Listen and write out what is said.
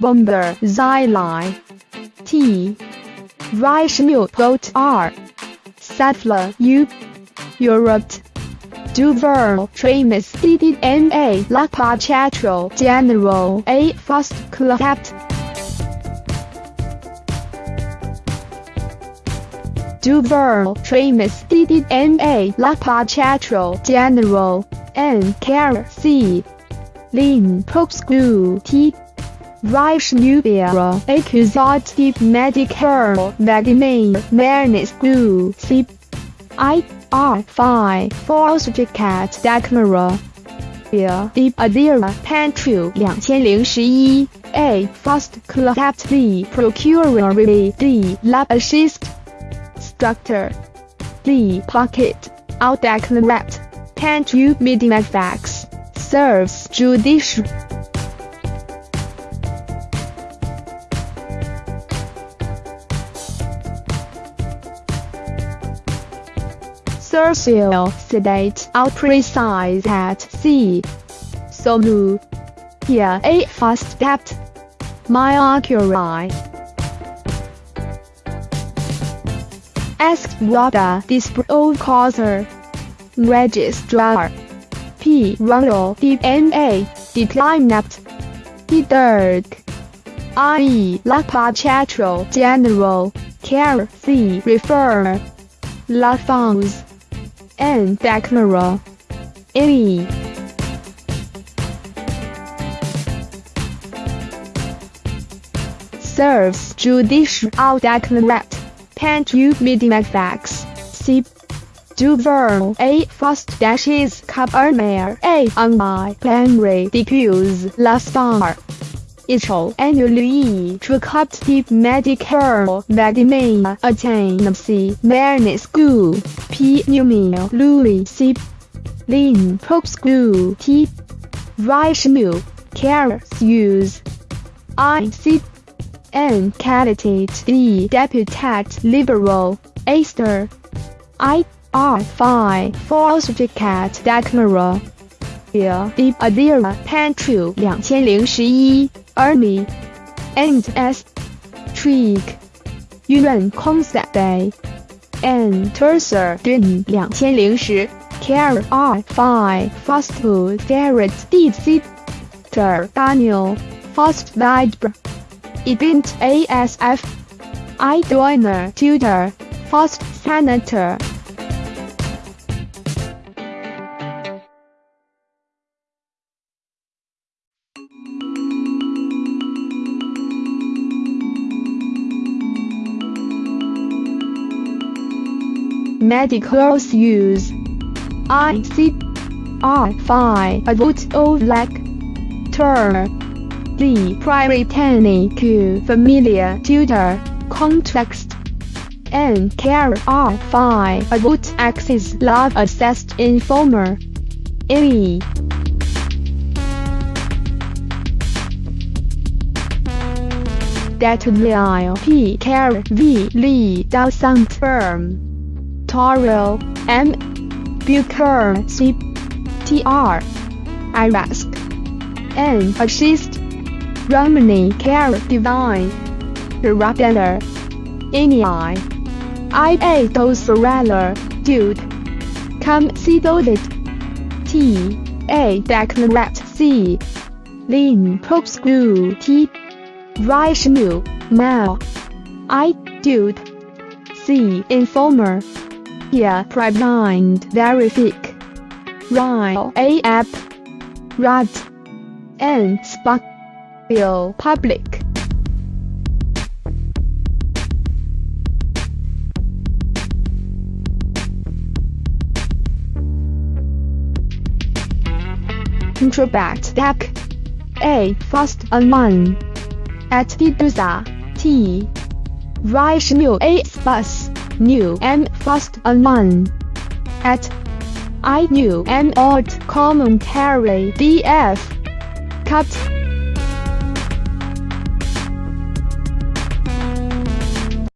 Bomber Xyli T Boat R Sattler U Europe Duver Tramis DDMA Lakpa Chatro General A Fast Clapt Duver Tramis DDMA Lakpa Chatro General N Care C Lin Popscu T Reich Nubia Accusative Medical Vladimir Mernescu C I R 5 Falsificat Declara Deep Adira Pantry 2011 A Fast Clapped D Procuratory D Lab Assist Structure D Pocket Out Declarat Pantry Medimafax Serves Judicial Cercial sedate out precise at C. Solu. Here a fast depth. Myocuri. Ask Wada Dispro Causer. Registrar. P. Ronald DNA. Declined. D. Dirk. I. Lapa Chatro General. Care C. Refer. La Fonz. N. Declara. E. Serves judicial declarat. Pantry medimafax. C. Duver A. Fast dashes Cabernet A. On my plenary diffuse la star. Icho annually tricoptic medical vitamin attain C. Mernis school. P. Pneumia Louis C. Lin Popscu T. Rishmu Care Use I. C. N. Candidate D. Deputat Liberal Aster I. R. 5 Falsificat Declara Here Deep Adira Pantry 2011 Early and S. Trick 院 Concept Day and Terser Din 2010 Care R 5 Fast Food Ferret DC Daniel Fast Vibe Event ASF I Joiner Tutor Fast Senator medicals use. I C R 5 a vote of like term. D prioritany Q familiar tutor context. N care R 5 a vote access love assessed informer. E that P care V Lee doesn't firm. Toro, M. Bucher, C. TR. Irask. N. Assist. Romani Care Divine. Rabeller. Ini. IA Dosorella, Dude. Come see David. T. A. Declarat C. Lin Popscu T. Rishmu, Mal. I. Dude. C. Informer. Here Priblind Verific. Ryle A app. N Spark. Bill Public. Introbat Deck. A Fast Online. At Diduza. T. Rishmu A Bus. New M Fast Online. At I New M Alt Commentary DF. Cut.